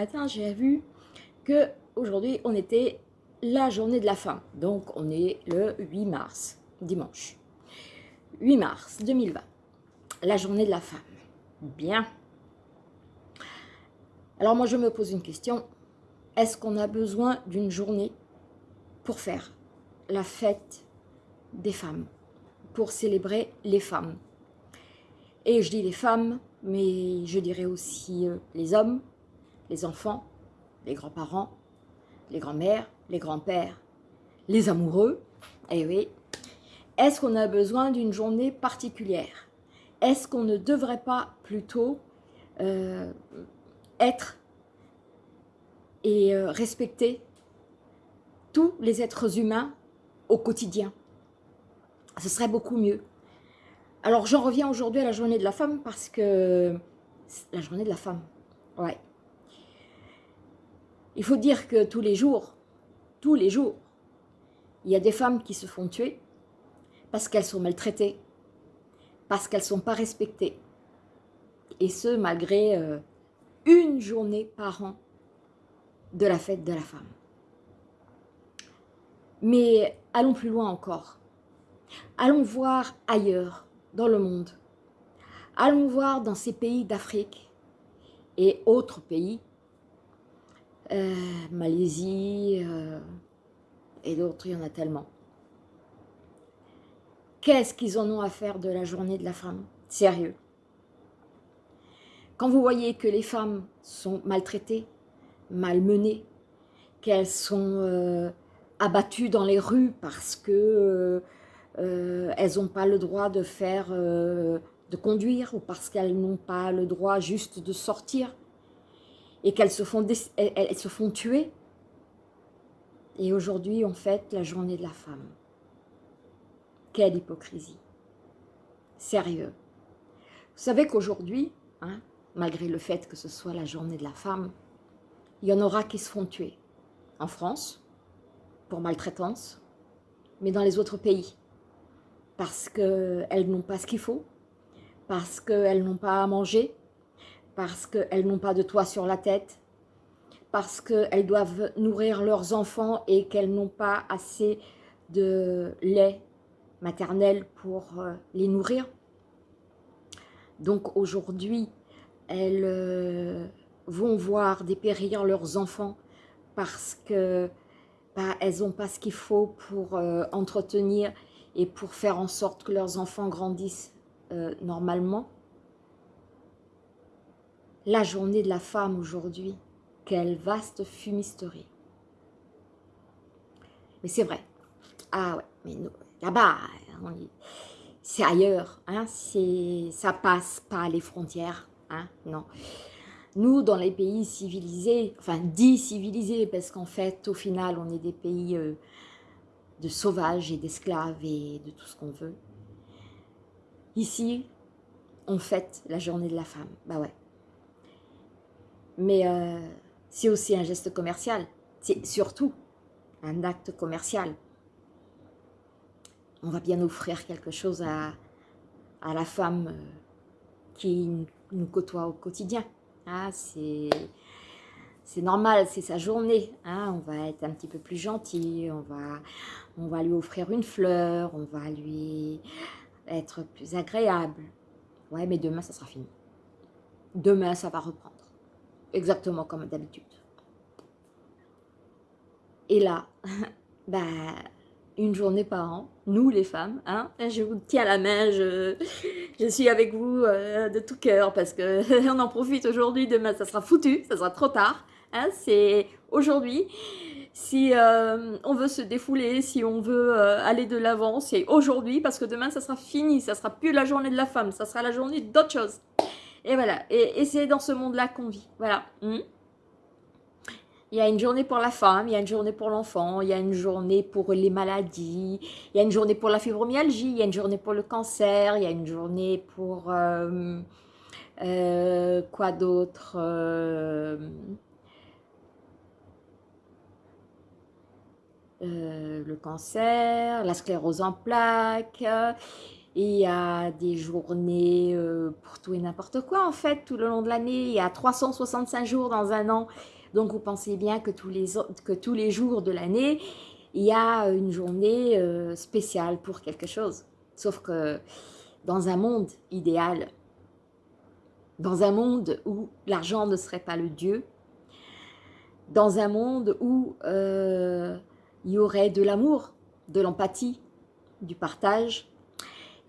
matin, j'ai vu que aujourd'hui on était la journée de la femme. Donc on est le 8 mars, dimanche. 8 mars 2020, la journée de la femme. Bien. Alors moi je me pose une question, est-ce qu'on a besoin d'une journée pour faire la fête des femmes, pour célébrer les femmes? Et je dis les femmes, mais je dirais aussi euh, les hommes, les enfants, les grands-parents, les grands-mères, les grands-pères, les amoureux, eh oui. Est-ce qu'on a besoin d'une journée particulière? Est-ce qu'on ne devrait pas plutôt euh, être et euh, respecter tous les êtres humains au quotidien? Ce serait beaucoup mieux. Alors j'en reviens aujourd'hui à la journée de la femme parce que... La journée de la femme, ouais. Il faut dire que tous les jours, tous les jours, il y a des femmes qui se font tuer parce qu'elles sont maltraitées, parce qu'elles ne sont pas respectées. Et ce, malgré euh, une journée par an de la fête de la femme. Mais allons plus loin encore. Allons voir ailleurs, dans le monde. Allons voir dans ces pays d'Afrique et autres pays, euh, Malaisie euh, et d'autres, il y en a tellement. Qu'est-ce qu'ils en ont à faire de la journée de la femme? Sérieux. Quand vous voyez que les femmes sont maltraitées, malmenées, qu'elles sont euh, abattues dans les rues parce que elles n'ont pas le droit de faire, de conduire ou parce qu'elles n'ont pas le droit juste de sortir et qu'elles se, font elles, se font tuer. Et aujourd'hui, on fête la journée de la femme. Quelle hypocrisie. Sérieux. Vous savez qu'aujourd'hui, hein, malgré le fait que ce soit la journée de la femme, il y en aura qui se font tuer. En France, pour maltraitance, mais dans les autres pays parce qu'elles n'ont pas ce qu'il faut, parce qu'elles n'ont pas à manger, parce qu'elles n'ont pas de toit sur la tête, parce qu'elles doivent nourrir leurs enfants et qu'elles n'ont pas assez de lait maternel pour euh, les nourrir. Donc aujourd'hui, elles euh, vont voir dépérir leurs enfants parce que bah, elles n'ont pas ce qu'il faut pour euh, entretenir et pour faire en sorte que leurs enfants grandissent normalement. La journée de la femme aujourd'hui, quelle vaste fumisterie. Mais c'est vrai. Ah ouais, mais là-bas, c'est ailleurs. Hein, ça passe pas les frontières. Hein, non. Nous, dans les pays civilisés, enfin dits civilisés, parce qu'en fait, au final, on est des pays euh, de sauvages et d'esclaves et de tout ce qu'on veut. Ici, on fête la journée de la femme. Bah ouais. Mais euh, c'est aussi un geste commercial. C'est surtout un acte commercial. On va bien offrir quelque chose à, à la femme euh, qui nous côtoie au quotidien. Ah, c'est normal, c'est sa journée. Hein. On va être un petit peu plus gentil, on va, on va lui offrir une fleur, on va lui être plus agréable. Ouais, mais demain, ça sera fini. Demain, ça va reprendre. Exactement comme d'habitude. Et là, bah, une journée par an, nous les femmes, hein, je vous tiens la main, je, je suis avec vous euh, de tout cœur parce que on en profite aujourd'hui, demain ça sera foutu, ça sera trop tard. Hein, c'est aujourd'hui. Si euh, on veut se défouler, si on veut euh, aller de l'avant, c'est aujourd'hui parce que demain, ça sera fini. Ça sera plus la journée de la femme, ça sera la journée d'autre chose. Et voilà. Et, c'est dans ce monde-là qu'on vit. Voilà. Hmm. Il y a une journée pour la femme, il y a une journée pour l'enfant, il y a une journée pour les maladies, il y a une journée pour la fibromyalgie, il y a une journée pour le cancer, il y a une journée pour... Euh, quoi d'autre Euh, le cancer, la sclérose en plaques, il y a des journées euh, pour tout et n'importe quoi en fait, tout le long de l'année. Il y a 365 jours dans un an. Donc vous pensez bien que tous les, que tous les jours de l'année, il y a une journée euh, spéciale pour quelque chose. Sauf que dans un monde idéal, dans un monde où l'argent ne serait pas le Dieu, dans un monde où euh, il y aurait de l'amour, de l'empathie, du partage,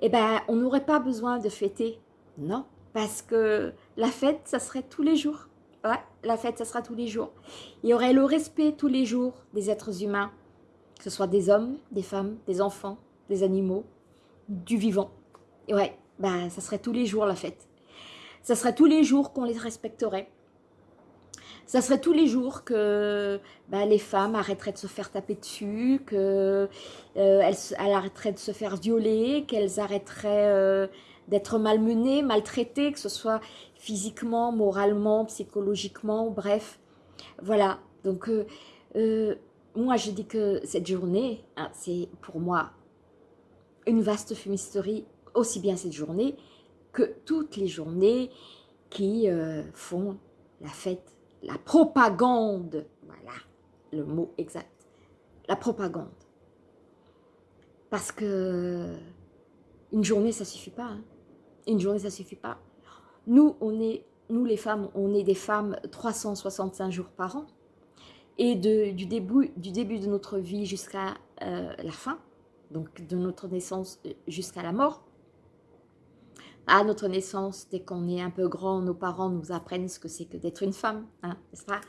eh ben, on n'aurait pas besoin de fêter. Non, parce que la fête, ça serait tous les jours. Ouais, la fête, ça sera tous les jours. Il y aurait le respect tous les jours des êtres humains, que ce soit des hommes, des femmes, des enfants, des animaux, du vivant. Et ouais, ben, ça serait tous les jours la fête. Ça serait tous les jours qu'on les respecterait ça serait tous les jours que bah, les femmes arrêteraient de se faire taper dessus, qu'elles euh, arrêteraient de se faire violer, qu'elles arrêteraient euh, d'être malmenées, maltraitées, que ce soit physiquement, moralement, psychologiquement, bref. Voilà, donc euh, moi je dis que cette journée, hein, c'est pour moi une vaste fumisterie, aussi bien cette journée que toutes les journées qui font la fête la propagande, voilà le mot exact, la propagande. Parce que une journée, ça suffit pas. Hein. Une journée, ça suffit pas. Nous, on est, nous les femmes, on est des femmes 365 jours par an. Et du, début, du début de notre vie jusqu'à euh, la fin, donc de notre naissance euh, jusqu'à la mort, à notre naissance, dès qu'on est un peu grand, nos parents nous apprennent ce que c'est que d'être une femme, hein, n'est-ce pas?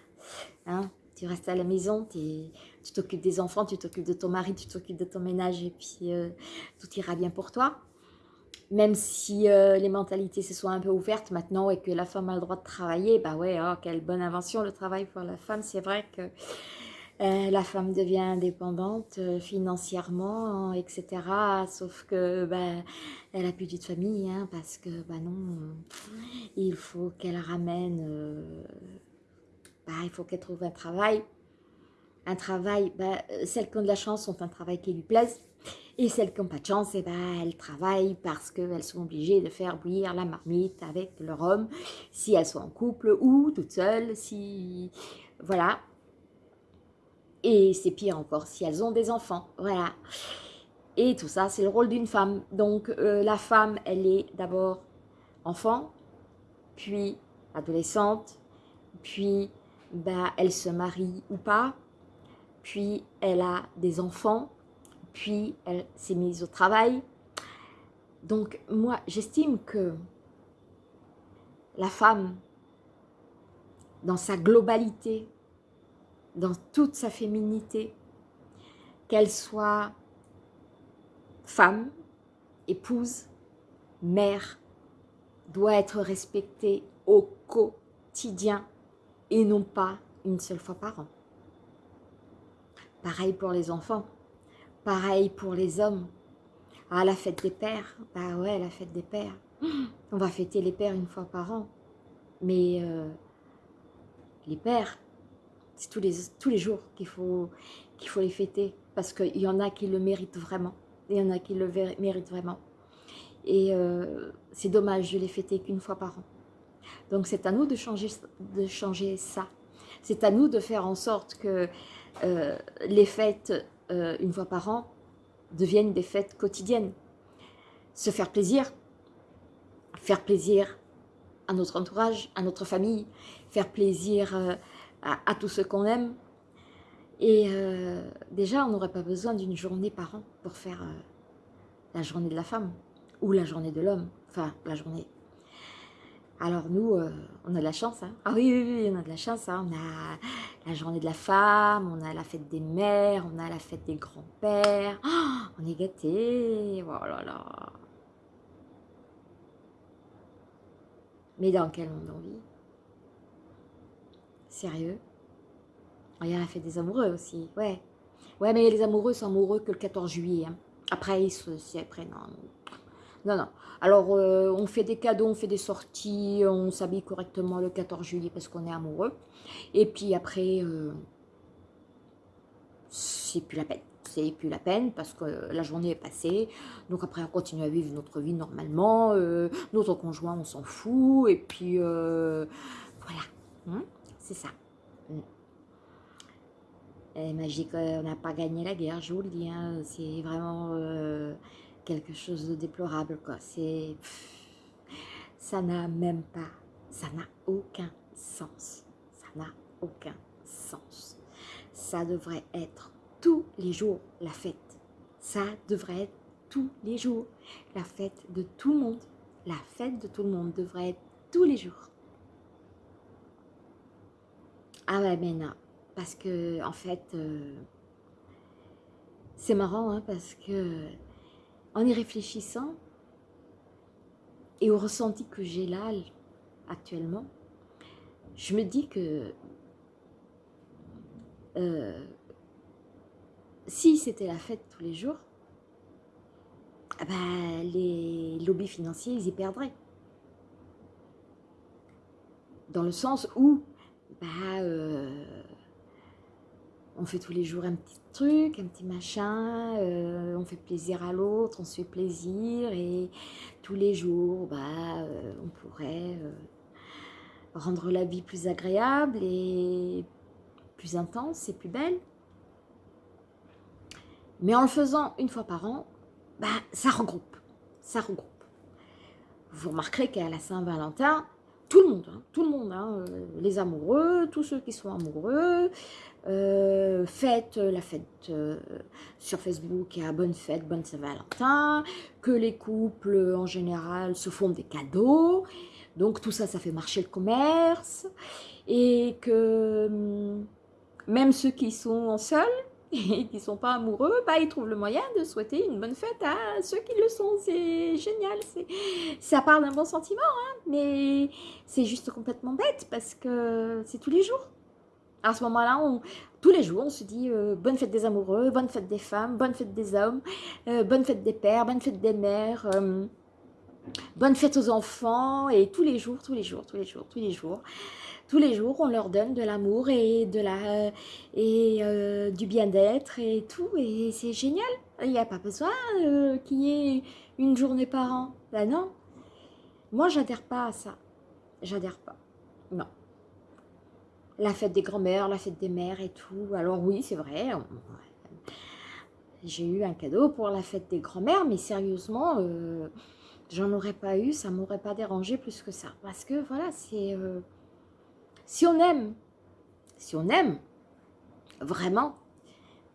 Hein, Tu restes à la maison, tu t'occupes des enfants, tu t'occupes de ton mari, tu t'occupes de ton ménage et puis euh, tout ira bien pour toi. Même si euh, les mentalités se sont un peu ouvertes maintenant et que la femme a le droit de travailler, bah ouais, oh, quelle bonne invention le travail pour la femme. C'est vrai que euh, la femme devient indépendante euh, financièrement, etc. Sauf que ben, elle a plus de famille, hein, parce que bah non, il faut qu'elle ramène, euh, bah, il faut qu'elle trouve un travail. Un travail, celles qui ont de la chance ont un travail qui lui plaise. Et celles qui n'ont pas de chance, eh ben, elles travaillent parce qu'elles sont obligées de faire bouillir la marmite avec leur homme, si elles sont en couple ou toutes seules, si... Voilà, et c'est pire encore si elles ont des enfants, voilà. Et tout ça, c'est le rôle d'une femme. Donc euh, la femme, elle est d'abord enfant, puis adolescente, puis bah, elle se marie ou pas, puis elle a des enfants, puis elle s'est mise au travail. Donc moi, j'estime que la femme, dans sa globalité, dans toute sa féminité, qu'elle soit femme, épouse, mère, doit être respectée au quotidien et non pas une seule fois par an. Pareil pour les enfants, pareil pour les hommes. Ah, la fête des pères, bah ouais, la fête des pères. On va fêter les pères une fois par an. Mais euh, les pères, c'est tous les, tous les jours qu'il faut, faut les fêter. Parce qu'il y en a qui le méritent vraiment. Il y en a qui le méritent vraiment. Et euh, c'est dommage de les fêter qu'une fois par an. Donc c'est à nous de changer, de changer ça. C'est à nous de faire en sorte que euh, les fêtes, euh, une fois par an, deviennent des fêtes quotidiennes. Se faire plaisir, faire plaisir à notre entourage, à notre famille, faire plaisir à, tout ce qu'on aime. Et euh, déjà, on n'aurait pas besoin d'une journée par an pour faire euh, la journée de la femme ou la journée de l'homme. Enfin, la journée. Alors nous, euh, on a de la chance. Hein. Ah oui, oui, oui, on a de la chance. Hein. On a la journée de la femme, on a la fête des mères, on a la fête des grands-pères. Oh, on est gâtés. Oh. Mais dans quel monde on vit? Sérieux? Il y a la fête des amoureux aussi, ouais. Ouais, mais les amoureux sont amoureux que le 14 juillet. Hein. Après, ils se... Après, non. Non, non. Alors, euh, on fait des cadeaux, on fait des sorties, on s'habille correctement le 14 juillet parce qu'on est amoureux. Et puis après, euh, c'est plus la peine. c'est plus la peine parce que la journée est passée. Donc après, on continue à vivre notre vie normalement. Euh, notre conjoint, on s'en fout. Et puis, voilà. Hein, c'est ça. Mm. Et magique, on n'a pas gagné la guerre, je vous le dis. Hein. c'est vraiment euh, quelque chose de déplorable. Ça n'a même pas, ça n'a aucun sens. Ça n'a aucun sens. Ça devrait être tous les jours la fête. Ça devrait être tous les jours la fête de tout le monde. La fête de tout le monde devrait être tous les jours. Ah ouais, mais non. Parce que, en fait, euh, c'est marrant, hein, parce que en y réfléchissant et au ressenti que j'ai là, actuellement, je me dis que euh, si c'était la fête tous les jours, ah bah, les lobbies financiers, ils y perdraient. Dans le sens où, bah, euh, on fait tous les jours un petit truc, un petit machin, euh, on fait plaisir à l'autre, on se fait plaisir et tous les jours, bah, on pourrait rendre la vie plus agréable et plus intense et plus belle. Mais en le faisant une fois par an, bah, ça regroupe, ça regroupe. Vous remarquerez qu'à la Saint-Valentin, tout le monde, hein, tout le monde, euh, les amoureux, tous ceux qui sont amoureux, euh, fête la fête euh, sur Facebook à bonne fête, bonne Saint-Valentin, que les couples en général se font des cadeaux, donc tout ça, ça fait marcher le commerce, et que hum, même ceux qui sont seuls et qui ne sont pas amoureux, bah, ils trouvent le moyen de souhaiter une bonne fête à ceux qui le sont. C'est génial. Ça part d'un bon sentiment, hein, mais c'est juste complètement bête parce que c'est tous les jours. À ce moment-là, tous les jours, on se dit euh, bonne fête des amoureux, bonne fête des femmes, bonne fête des hommes, euh, bonne fête des pères, bonne fête des mères, euh, bonne fête aux enfants, et tous les jours, tous les jours, tous les jours, tous les jours tous les jours, on leur donne de l'amour et, de la, et euh, du bien-être et tout. Et c'est génial. Il n'y a pas besoin euh, qu'il y ait une journée par an. Ben non. Moi, j'adhère pas à ça. J'adhère pas. Non. La fête des grands-mères, la fête des mères et tout. Alors oui, c'est vrai. J'ai eu un cadeau pour la fête des grands-mères, mais sérieusement, euh, j'en aurais pas eu, ça m'aurait pas dérangé plus que ça. Parce que voilà, c'est... Si on aime, si on aime, vraiment,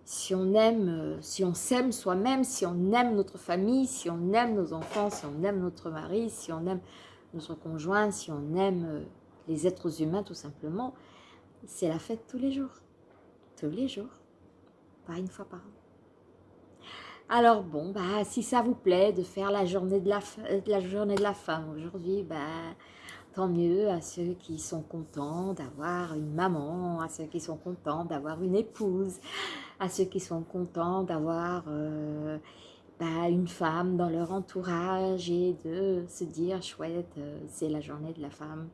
si on aime, euh, si on s'aime soi-même, si on aime notre famille, si on aime nos enfants, si on aime notre mari, si on aime notre conjoint, si on aime euh, les êtres humains tout simplement, c'est la fête tous les jours. Tous les jours. Pas une fois par an. Alors bon, bah, si ça vous plaît de faire la journée de la, la, journée de la femme aujourd'hui, bah, tant mieux à ceux qui sont contents d'avoir une maman, à ceux qui sont contents d'avoir une épouse, à ceux qui sont contents d'avoir euh, bah, une femme dans leur entourage et de se dire chouette, euh, c'est la journée de la femme.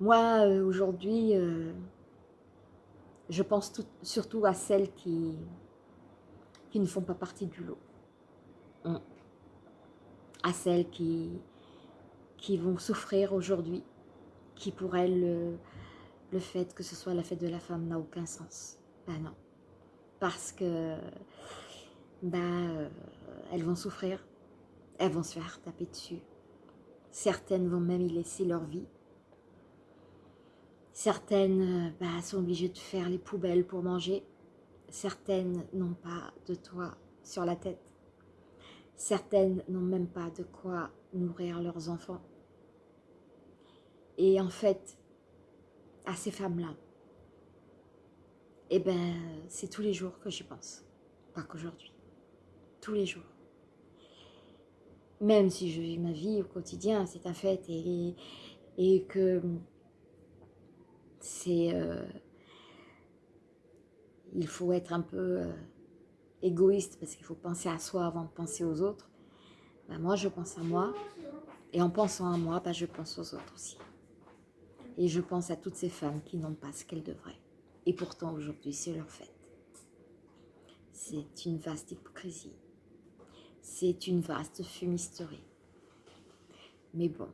Moi, euh, aujourd'hui, je pense surtout à celles qui, qui ne font pas partie du lot. Hum. À celles qui, qui vont souffrir aujourd'hui, qui pour elles, le, fait que ce soit la fête de la femme n'a aucun sens. Ben non. Parce que, ben, elles vont souffrir, elles vont se faire taper dessus. Certaines vont même y laisser leur vie. Certaines ben, sont obligées de faire les poubelles pour manger. Certaines n'ont pas de toit sur la tête. Certaines n'ont même pas de quoi nourrir leurs enfants. Et en fait, à ces femmes-là, eh ben, c'est tous les jours que j'y pense. Pas qu'aujourd'hui. Tous les jours. Même si je vis ma vie au quotidien, c'est un fait. Et, et que c'est... Euh, il faut être un peu euh, égoïste parce qu'il faut penser à soi avant de penser aux autres. Ben moi, je pense à moi. Et en pensant à moi, ben je pense aux autres aussi. Et je pense à toutes ces femmes qui n'ont pas ce qu'elles devraient. Et pourtant, aujourd'hui, c'est leur fête. c'est une vaste hypocrisie. C'est une vaste fumisterie. Mais bon,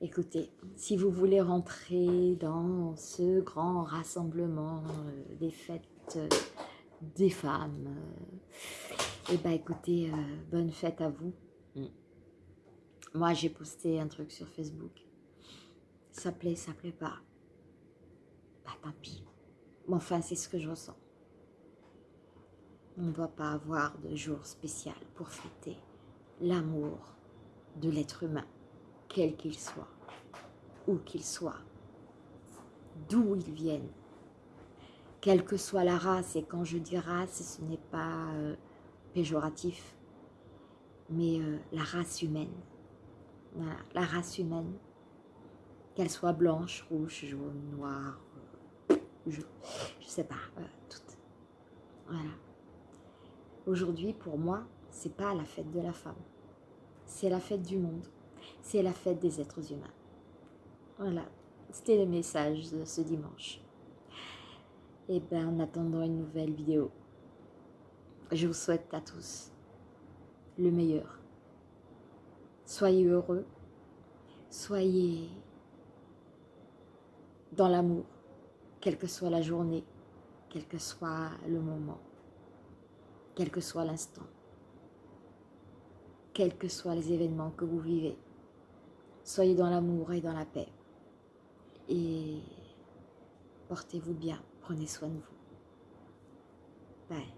écoutez, si vous voulez rentrer dans ce grand rassemblement euh, des fêtes euh, des femmes, et eh ben écoutez, bonne fête à vous. Mm. Moi, j'ai posté un truc sur Facebook. Ça plaît, ça plaît pas. Bah tant pis. Mais enfin, c'est ce que je ressens. On ne doit pas avoir de jour spécial pour fêter l'amour de l'être humain, quel qu'il soit, où qu'il soit, d'où il vienne, quelle que soit la race, et quand je dis race, ce n'est pas euh, péjoratif, mais euh, la race humaine, la race humaine, qu'elle soit blanche, rouge, jaune, noire, euh, je ne sais pas, toutes. Voilà. Aujourd'hui, pour moi, c'est pas la fête de la femme. C'est la fête du monde. C'est la fête des êtres humains. Voilà, c'était le message de ce dimanche. Et bien, en attendant une nouvelle vidéo, je vous souhaite à tous le meilleur. Soyez heureux, soyez dans l'amour, quelle que soit la journée, quel que soit le moment quel que soit l'instant, quels que soient les événements que vous vivez. Soyez dans l'amour et dans la paix. Et portez-vous bien, prenez soin de vous. Bye.